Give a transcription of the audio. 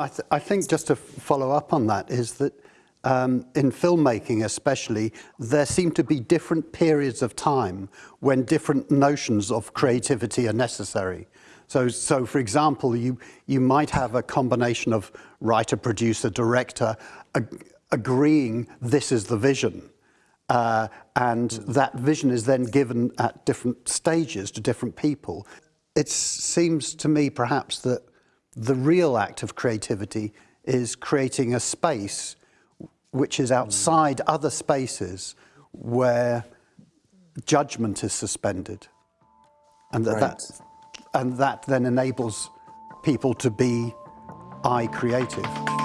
I, th I think just to follow up on that is that um, in filmmaking especially, there seem to be different periods of time when different notions of creativity are necessary. So, so for example, you, you might have a combination of writer, producer, director ag agreeing this is the vision. Uh, and that vision is then given at different stages to different people. It seems to me perhaps that the real act of creativity is creating a space which is outside other spaces where judgment is suspended. And that, right. that, and that then enables people to be I creative.